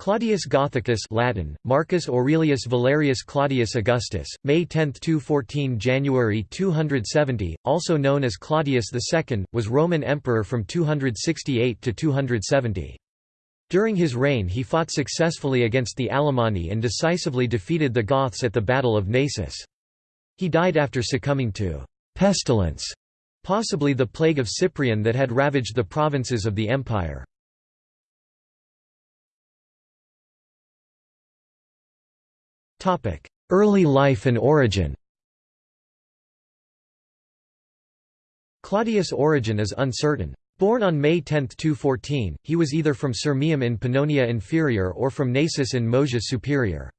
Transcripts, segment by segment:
Claudius Gothicus Latin, Marcus Aurelius Valerius Claudius Augustus, May 10 214 January 270, also known as Claudius II, was Roman emperor from 268 to 270. During his reign he fought successfully against the Alemanni and decisively defeated the Goths at the Battle of Naissus. He died after succumbing to pestilence, possibly the plague of Cyprian that had ravaged the provinces of the empire. Early life and origin Claudius' origin is uncertain. Born on May 10, 214, he was either from Sirmium in Pannonia Inferior or from Naissus in Moesia Superior.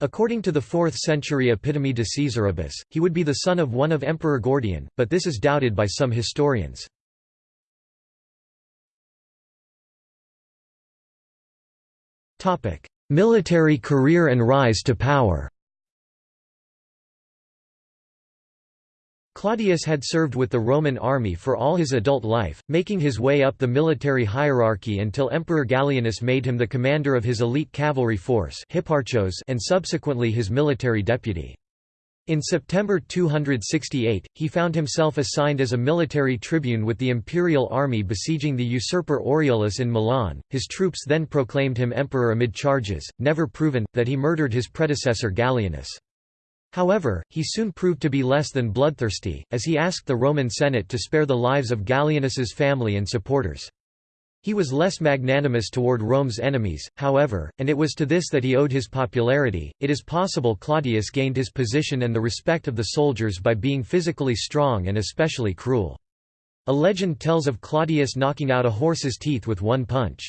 According to the 4th century Epitome de Caesaribus, he would be the son of one of Emperor Gordian, but this is doubted by some historians. Military career and rise to power Claudius had served with the Roman army for all his adult life, making his way up the military hierarchy until Emperor Gallienus made him the commander of his elite cavalry force and subsequently his military deputy. In September 268, he found himself assigned as a military tribune with the imperial army besieging the usurper Aureolus in Milan. His troops then proclaimed him emperor amid charges, never proven, that he murdered his predecessor Gallienus. However, he soon proved to be less than bloodthirsty, as he asked the Roman Senate to spare the lives of Gallienus's family and supporters. He was less magnanimous toward Rome's enemies, however, and it was to this that he owed his popularity. It is possible Claudius gained his position and the respect of the soldiers by being physically strong and especially cruel. A legend tells of Claudius knocking out a horse's teeth with one punch.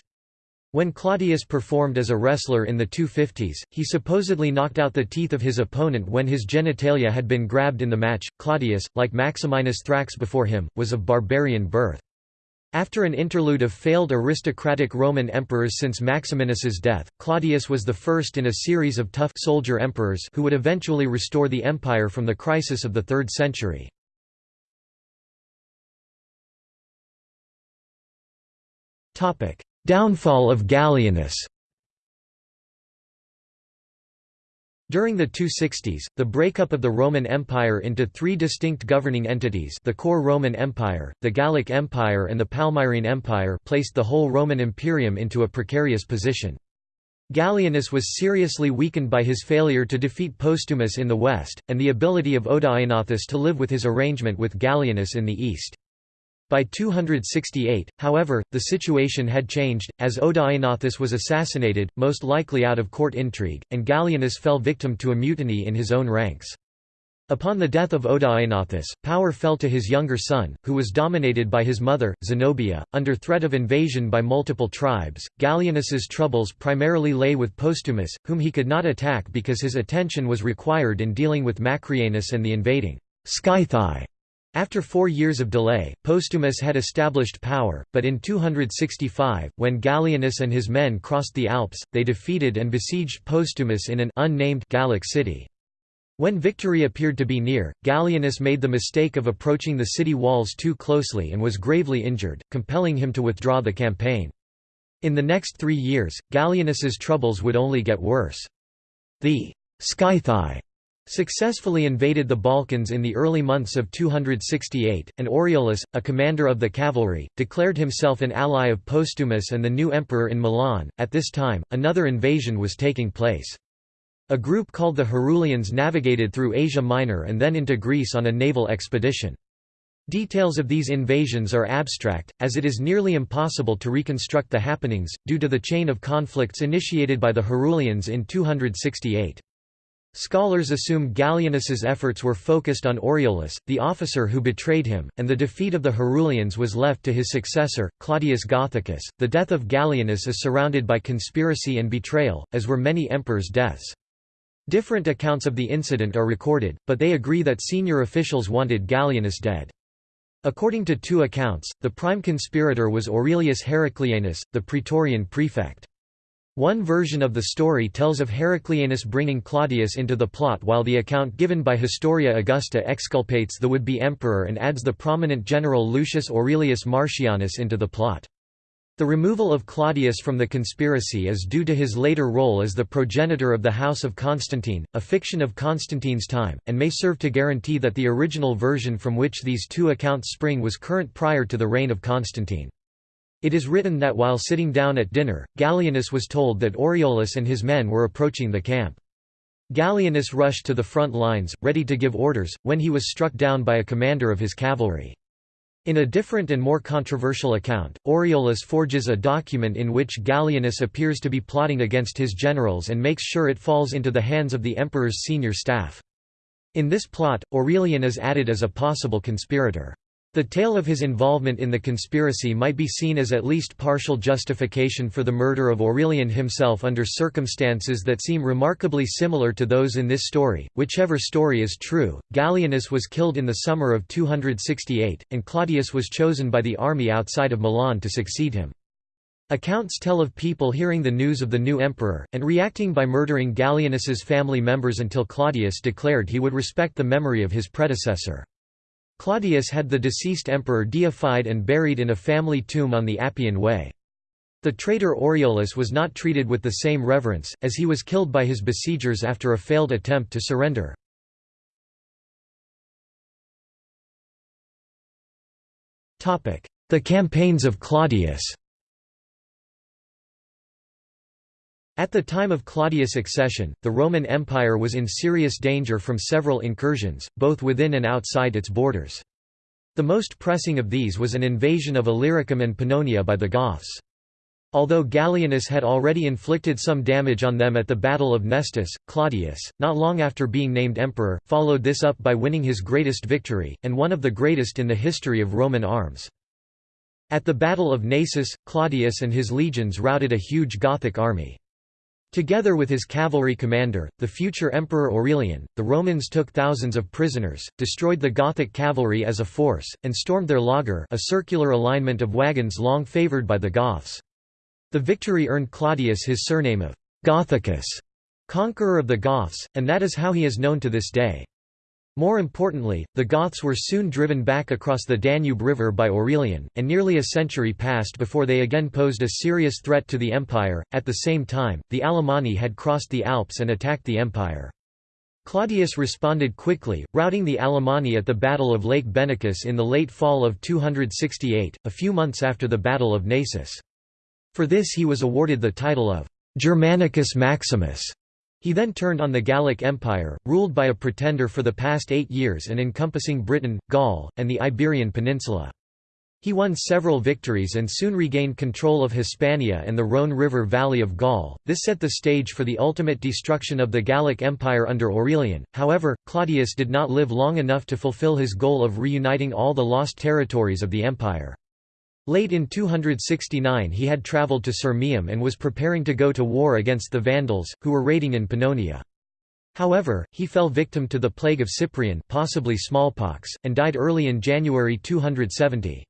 When Claudius performed as a wrestler in the 250s, he supposedly knocked out the teeth of his opponent when his genitalia had been grabbed in the match. Claudius, like Maximinus Thrax before him, was of barbarian birth. After an interlude of failed aristocratic Roman emperors since Maximinus's death, Claudius was the first in a series of tough soldier emperors who would eventually restore the empire from the crisis of the 3rd century. Downfall of Gallienus During the 260s, the breakup of the Roman Empire into three distinct governing entities the core Roman Empire, the Gallic Empire and the Palmyrene Empire placed the whole Roman Imperium into a precarious position. Gallienus was seriously weakened by his failure to defeat Postumus in the west, and the ability of Odaenathus to live with his arrangement with Gallienus in the east. By 268, however, the situation had changed, as Odaenathus was assassinated, most likely out of court intrigue, and Gallienus fell victim to a mutiny in his own ranks. Upon the death of Odaenathus, power fell to his younger son, who was dominated by his mother, Zenobia, under threat of invasion by multiple tribes. Gallienus's troubles primarily lay with Postumus, whom he could not attack because his attention was required in dealing with Macrianus and the invading Scythii. After four years of delay, Postumus had established power, but in 265, when Gallienus and his men crossed the Alps, they defeated and besieged Postumus in an unnamed Gallic city. When victory appeared to be near, Gallienus made the mistake of approaching the city walls too closely and was gravely injured, compelling him to withdraw the campaign. In the next three years, Gallienus's troubles would only get worse. The Scythii successfully invaded the Balkans in the early months of 268, and Aureolus, a commander of the cavalry, declared himself an ally of Postumus and the new emperor in Milan. At this time, another invasion was taking place. A group called the Herulians navigated through Asia Minor and then into Greece on a naval expedition. Details of these invasions are abstract, as it is nearly impossible to reconstruct the happenings, due to the chain of conflicts initiated by the Herulians in 268. Scholars assume Gallienus's efforts were focused on Aureolus, the officer who betrayed him, and the defeat of the Herulians was left to his successor, Claudius Gothicus. The death of Gallienus is surrounded by conspiracy and betrayal, as were many emperors' deaths. Different accounts of the incident are recorded, but they agree that senior officials wanted Gallienus dead. According to two accounts, the prime conspirator was Aurelius Heraclianus, the praetorian prefect. One version of the story tells of Heraclianus bringing Claudius into the plot while the account given by Historia Augusta exculpates the would-be emperor and adds the prominent general Lucius Aurelius Marcianus into the plot. The removal of Claudius from the conspiracy is due to his later role as the progenitor of the House of Constantine, a fiction of Constantine's time, and may serve to guarantee that the original version from which these two accounts spring was current prior to the reign of Constantine. It is written that while sitting down at dinner, Gallienus was told that Aureolus and his men were approaching the camp. Gallienus rushed to the front lines, ready to give orders, when he was struck down by a commander of his cavalry. In a different and more controversial account, Aureolus forges a document in which Gallienus appears to be plotting against his generals and makes sure it falls into the hands of the emperor's senior staff. In this plot, Aurelian is added as a possible conspirator. The tale of his involvement in the conspiracy might be seen as at least partial justification for the murder of Aurelian himself under circumstances that seem remarkably similar to those in this story. Whichever story is true, Gallienus was killed in the summer of 268, and Claudius was chosen by the army outside of Milan to succeed him. Accounts tell of people hearing the news of the new emperor, and reacting by murdering Gallienus's family members until Claudius declared he would respect the memory of his predecessor. Claudius had the deceased emperor deified and buried in a family tomb on the Appian Way. The traitor Aureolus was not treated with the same reverence, as he was killed by his besiegers after a failed attempt to surrender. The campaigns of Claudius At the time of Claudius' accession, the Roman Empire was in serious danger from several incursions, both within and outside its borders. The most pressing of these was an invasion of Illyricum and Pannonia by the Goths. Although Gallienus had already inflicted some damage on them at the Battle of Nestus, Claudius, not long after being named emperor, followed this up by winning his greatest victory, and one of the greatest in the history of Roman arms. At the Battle of Naissus, Claudius and his legions routed a huge Gothic army. Together with his cavalry commander, the future Emperor Aurelian, the Romans took thousands of prisoners, destroyed the Gothic cavalry as a force, and stormed their laager a circular alignment of wagons long favoured by the Goths. The victory earned Claudius his surname of Gothicus, conqueror of the Goths, and that is how he is known to this day. More importantly, the Goths were soon driven back across the Danube River by Aurelian, and nearly a century passed before they again posed a serious threat to the empire. At the same time, the Alemanni had crossed the Alps and attacked the empire. Claudius responded quickly, routing the Alemanni at the Battle of Lake Benacus in the late fall of 268, a few months after the Battle of Naissus. For this he was awarded the title of Germanicus Maximus. He then turned on the Gallic Empire, ruled by a pretender for the past eight years and encompassing Britain, Gaul, and the Iberian Peninsula. He won several victories and soon regained control of Hispania and the Rhone River valley of Gaul. This set the stage for the ultimate destruction of the Gallic Empire under Aurelian. However, Claudius did not live long enough to fulfill his goal of reuniting all the lost territories of the empire. Late in 269 he had travelled to Sirmium and was preparing to go to war against the Vandals, who were raiding in Pannonia. However, he fell victim to the plague of Cyprian possibly smallpox, and died early in January 270.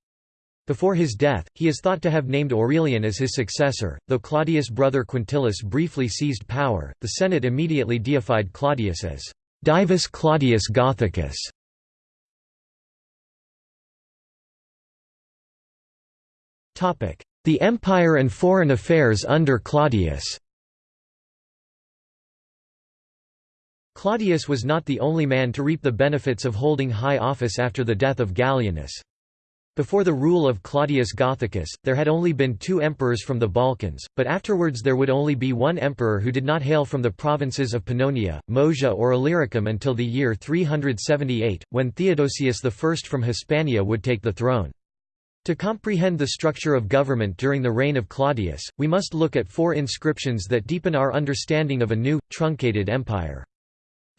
Before his death, he is thought to have named Aurelian as his successor. Though Claudius' brother Quintillus briefly seized power, the Senate immediately deified Claudius as Divus Claudius Gothicus, The Empire and Foreign Affairs under Claudius Claudius was not the only man to reap the benefits of holding high office after the death of Gallienus. Before the rule of Claudius Gothicus, there had only been two emperors from the Balkans, but afterwards there would only be one emperor who did not hail from the provinces of Pannonia, Moesia or Illyricum until the year 378, when Theodosius I from Hispania would take the throne. To comprehend the structure of government during the reign of Claudius, we must look at four inscriptions that deepen our understanding of a new, truncated empire.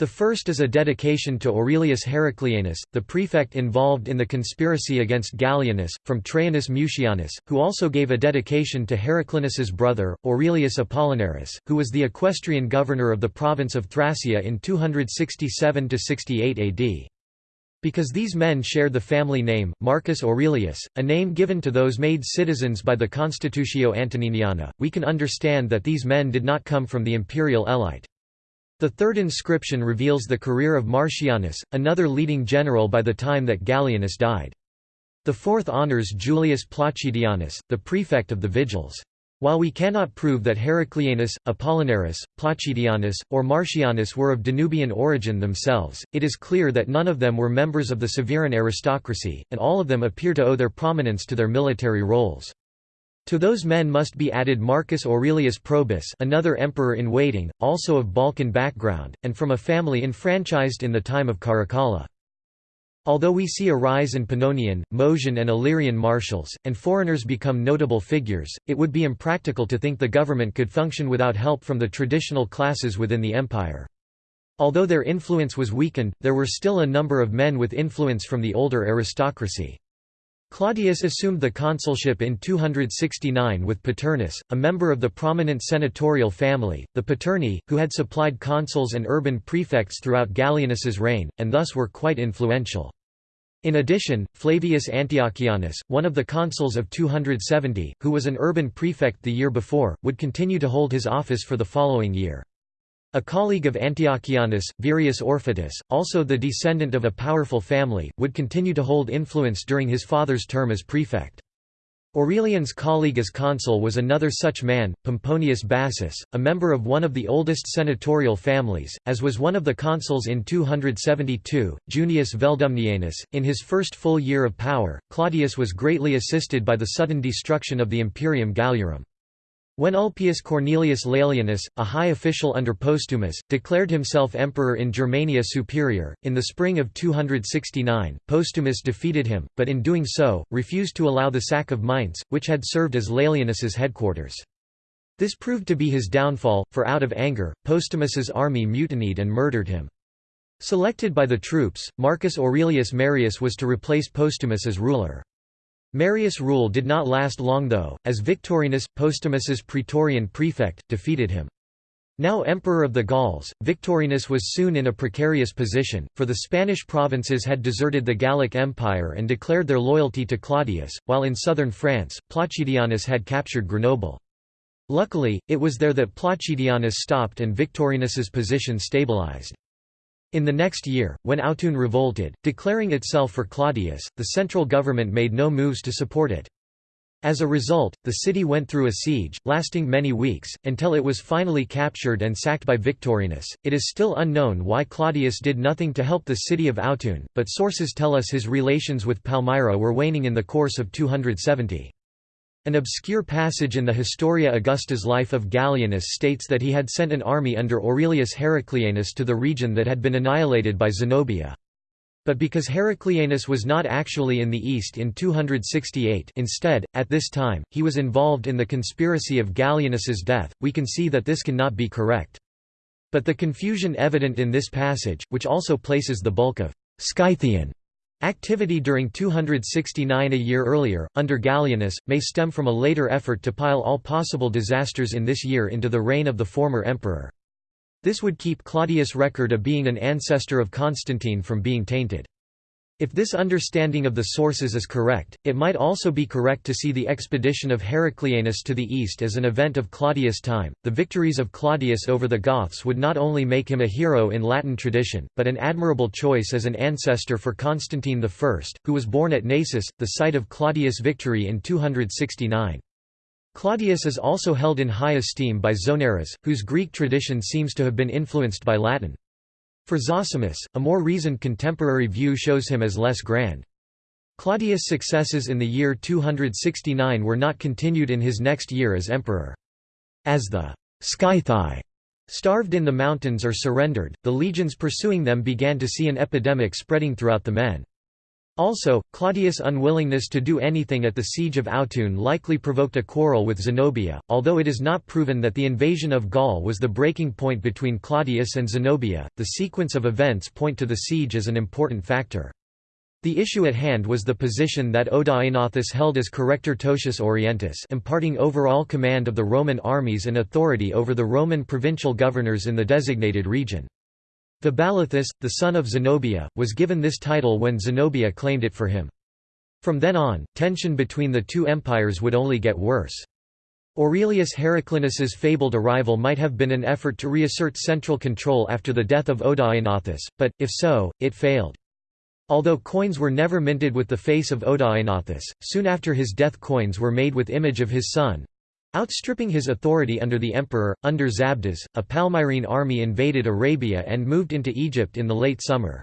The first is a dedication to Aurelius Heraclianus, the prefect involved in the conspiracy against Gallienus, from Traianus Mucianus, who also gave a dedication to Heraclianus's brother, Aurelius Apollinaris, who was the equestrian governor of the province of Thracia in 267–68 AD. Because these men shared the family name, Marcus Aurelius, a name given to those made citizens by the Constitutio Antoniniana, we can understand that these men did not come from the imperial elite. The third inscription reveals the career of Marcianus, another leading general by the time that Gallienus died. The fourth honors Julius Placidianus, the prefect of the Vigils. While we cannot prove that Heraclianus, Apollinaris, Placidianus, or Marcianus were of Danubian origin themselves, it is clear that none of them were members of the Severan aristocracy, and all of them appear to owe their prominence to their military roles. To those men must be added Marcus Aurelius Probus another emperor-in-waiting, also of Balkan background, and from a family enfranchised in the time of Caracalla. Although we see a rise in Pannonian, Moesian and Illyrian marshals, and foreigners become notable figures, it would be impractical to think the government could function without help from the traditional classes within the empire. Although their influence was weakened, there were still a number of men with influence from the older aristocracy. Claudius assumed the consulship in 269 with Paternus, a member of the prominent senatorial family, the Paterni, who had supplied consuls and urban prefects throughout Gallienus's reign, and thus were quite influential. In addition, Flavius Antiochianus, one of the consuls of 270, who was an urban prefect the year before, would continue to hold his office for the following year. A colleague of Antiochianus, Virius Orfitus, also the descendant of a powerful family, would continue to hold influence during his father's term as prefect. Aurelian's colleague as consul was another such man, Pomponius Bassus, a member of one of the oldest senatorial families, as was one of the consuls in 272, Junius Veldumnianus. In his first full year of power, Claudius was greatly assisted by the sudden destruction of the Imperium Galliarum. When Ulpius Cornelius Laelianus, a high official under Postumus, declared himself emperor in Germania Superior, in the spring of 269, Postumus defeated him, but in doing so, refused to allow the sack of Mainz, which had served as Laelianus's headquarters. This proved to be his downfall, for out of anger, Postumus's army mutinied and murdered him. Selected by the troops, Marcus Aurelius Marius was to replace Postumus as ruler. Marius' rule did not last long though, as Victorinus, Postumus's praetorian prefect, defeated him. Now Emperor of the Gauls, Victorinus was soon in a precarious position, for the Spanish provinces had deserted the Gallic Empire and declared their loyalty to Claudius, while in southern France, Placidianus had captured Grenoble. Luckily, it was there that Placidianus stopped and Victorinus's position stabilized. In the next year, when Autun revolted, declaring itself for Claudius, the central government made no moves to support it. As a result, the city went through a siege, lasting many weeks, until it was finally captured and sacked by Victorinus. It is still unknown why Claudius did nothing to help the city of Autun, but sources tell us his relations with Palmyra were waning in the course of 270. An obscure passage in the Historia Augusta's life of Gallienus states that he had sent an army under Aurelius Heraclianus to the region that had been annihilated by Zenobia. But because Heraclianus was not actually in the east in 268 instead, at this time, he was involved in the conspiracy of Gallienus's death, we can see that this cannot be correct. But the confusion evident in this passage, which also places the bulk of Scythian Activity during 269 a year earlier, under Gallienus, may stem from a later effort to pile all possible disasters in this year into the reign of the former emperor. This would keep Claudius' record of being an ancestor of Constantine from being tainted. If this understanding of the sources is correct, it might also be correct to see the expedition of Heraclianus to the east as an event of Claudius' time. The victories of Claudius over the Goths would not only make him a hero in Latin tradition, but an admirable choice as an ancestor for Constantine I, who was born at Naissus, the site of Claudius' victory in 269. Claudius is also held in high esteem by Zonaras, whose Greek tradition seems to have been influenced by Latin. For Zosimus, a more reasoned contemporary view shows him as less grand. Claudius' successes in the year 269 were not continued in his next year as emperor. As the Scythi starved in the mountains or surrendered, the legions pursuing them began to see an epidemic spreading throughout the men. Also, Claudius' unwillingness to do anything at the siege of Autun likely provoked a quarrel with Zenobia, although it is not proven that the invasion of Gaul was the breaking point between Claudius and Zenobia. The sequence of events point to the siege as an important factor. The issue at hand was the position that Odaenathus held as Corrector Totius Orientis imparting overall command of the Roman armies and authority over the Roman provincial governors in the designated region. Vaballathus, the son of Zenobia, was given this title when Zenobia claimed it for him. From then on, tension between the two empires would only get worse. Aurelius Heraclianus's fabled arrival might have been an effort to reassert central control after the death of Odaenathus, but, if so, it failed. Although coins were never minted with the face of Odaenathus, soon after his death coins were made with image of his son. Outstripping his authority under the emperor, under Zabdas, a Palmyrene army invaded Arabia and moved into Egypt in the late summer.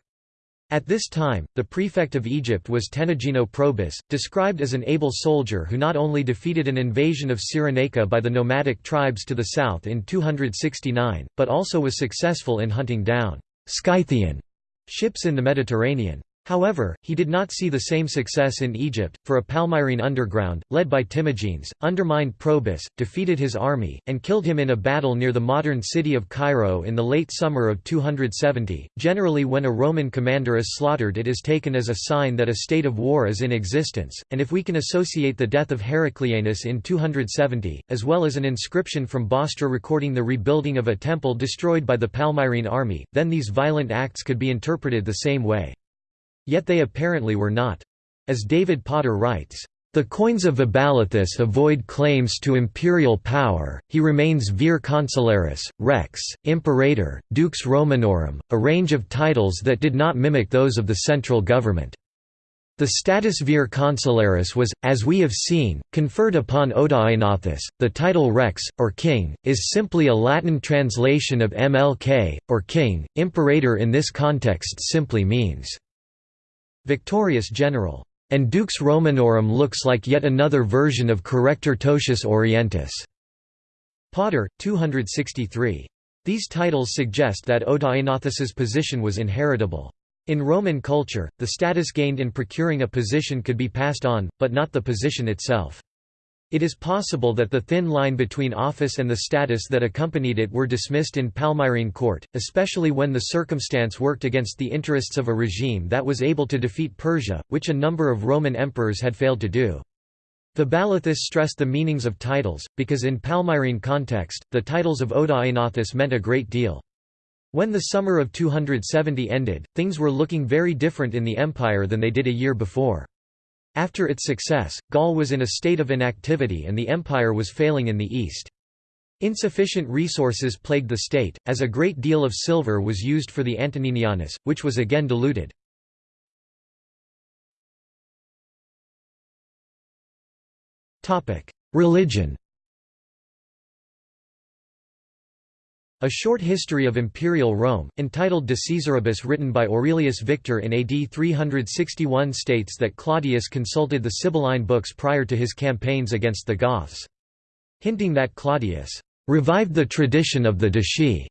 At this time, the prefect of Egypt was Tenagino Probus, described as an able soldier who not only defeated an invasion of Cyrenaica by the nomadic tribes to the south in 269, but also was successful in hunting down Scythian ships in the Mediterranean. However, he did not see the same success in Egypt, for a Palmyrene underground, led by Timagenes, undermined Probus, defeated his army, and killed him in a battle near the modern city of Cairo in the late summer of 270. Generally, when a Roman commander is slaughtered, it is taken as a sign that a state of war is in existence, and if we can associate the death of Heraclianus in 270, as well as an inscription from Bostra recording the rebuilding of a temple destroyed by the Palmyrene army, then these violent acts could be interpreted the same way. Yet they apparently were not. As David Potter writes, the coins of Vaballathus avoid claims to imperial power, he remains vir consularis, rex, imperator, dux Romanorum, a range of titles that did not mimic those of the central government. The status vir consularis was, as we have seen, conferred upon Odaenathus. The title rex, or king, is simply a Latin translation of mlk, or king. Imperator in this context simply means Victorious general. And Dux Romanorum looks like yet another version of Corrector Totius Orientis. Potter, 263. These titles suggest that Odaenathus's position was inheritable. In Roman culture, the status gained in procuring a position could be passed on, but not the position itself. It is possible that the thin line between office and the status that accompanied it were dismissed in Palmyrene court, especially when the circumstance worked against the interests of a regime that was able to defeat Persia, which a number of Roman emperors had failed to do. Vaballathus stressed the meanings of titles, because in Palmyrene context, the titles of Odaenathus meant a great deal. When the summer of 270 ended, things were looking very different in the empire than they did a year before. After its success, Gaul was in a state of inactivity and the empire was failing in the east. Insufficient resources plagued the state, as a great deal of silver was used for the Antoninianus, which was again diluted. Religion A short history of imperial Rome, entitled De Caesaribus written by Aurelius Victor in AD 361 states that Claudius consulted the Sibylline books prior to his campaigns against the Goths. Hinting that Claudius revived the tradition of the Decii.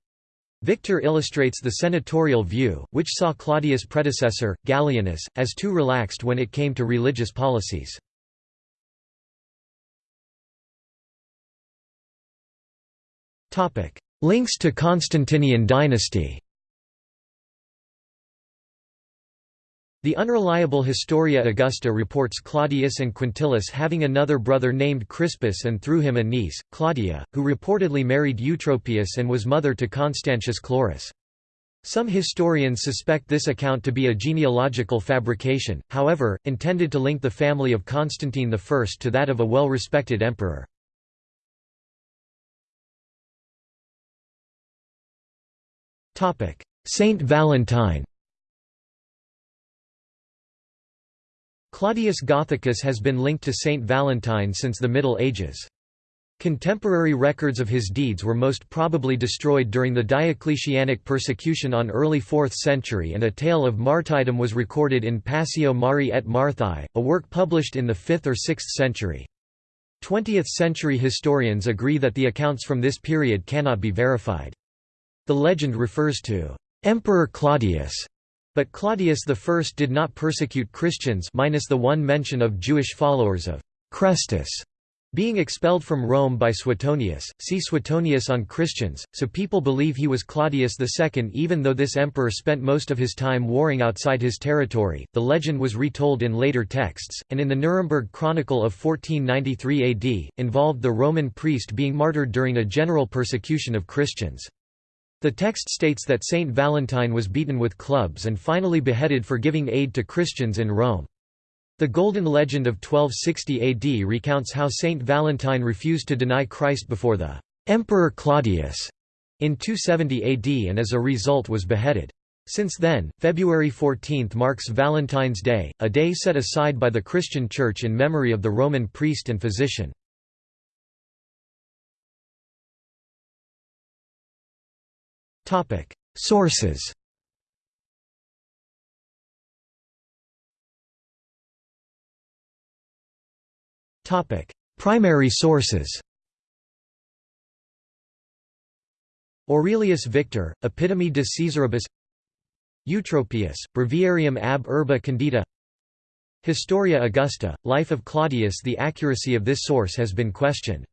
Victor illustrates the senatorial view, which saw Claudius' predecessor, Gallienus, as too relaxed when it came to religious policies. Topic: Links to Constantinian dynasty The unreliable Historia Augusta reports Claudius and Quintillus having another brother named Crispus and through him a niece, Claudia, who reportedly married Eutropius and was mother to Constantius Chlorus. Some historians suspect this account to be a genealogical fabrication, however, intended to link the family of Constantine I to that of a well-respected emperor. Saint Valentine Claudius Gothicus has been linked to Saint Valentine since the Middle Ages. Contemporary records of his deeds were most probably destroyed during the Diocletianic persecution on early 4th century and a tale of martyrdom was recorded in Passio Mari et Marthai, a work published in the 5th or 6th century. 20th-century historians agree that the accounts from this period cannot be verified. The legend refers to Emperor Claudius, but Claudius I did not persecute Christians minus the one mention of Jewish followers of Chrestus being expelled from Rome by Suetonius, see Suetonius on Christians, so people believe he was Claudius II even though this emperor spent most of his time warring outside his territory. The legend was retold in later texts, and in the Nuremberg Chronicle of 1493 AD, involved the Roman priest being martyred during a general persecution of Christians. The text states that Saint Valentine was beaten with clubs and finally beheaded for giving aid to Christians in Rome. The Golden Legend of 1260 AD recounts how Saint Valentine refused to deny Christ before the Emperor Claudius in 270 AD and as a result was beheaded. Since then, February 14 marks Valentine's Day, a day set aside by the Christian Church in memory of the Roman priest and physician. Sources. Topic: Primary sources. Aurelius Victor, Epitome de Caesaribus. Eutropius, Breviarium ab Urbe Condita Historia Augusta, Life of Claudius. The accuracy of this source has been questioned.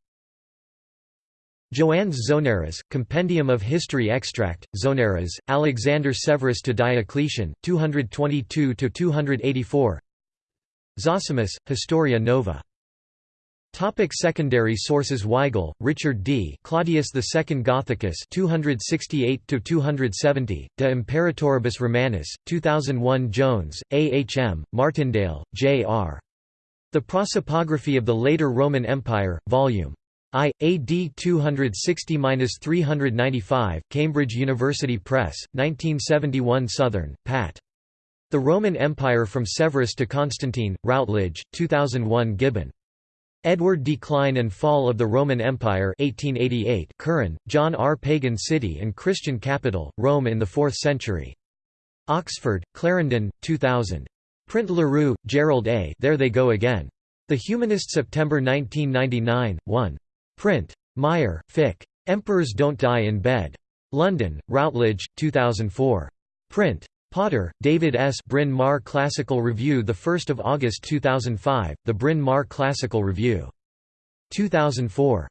Joannes Zonaras, Compendium of History Extract, Zonaras, Alexander Severus to Diocletian, 222–284 Zosimus, Historia Nova Topic secondary sources Weigel, Richard D. Claudius II Gothicus 268 270, De Imperatoribus Romanus, 2001 Jones, A. H. M., Martindale, J. R. The Prosopography of the Later Roman Empire, Vol. I. AD 260–395, Cambridge University Press, 1971 Southern, Pat. The Roman Empire from Severus to Constantine, Routledge, 2001 Gibbon. Edward Decline and Fall of the Roman Empire 1888 Curran, John R. Pagan City and Christian Capital, Rome in the Fourth Century. Oxford, Clarendon, 2000. Print LaRue, Gerald A. There They Go Again. The Humanist September 1999, 1. Print. Meijer, Fik. Emperors Don't Die in Bed. London, Routledge, 2004. Print. Potter, David S. Bryn Mawr Classical Review 1 August 2005, The Bryn Mawr Classical Review. 2004.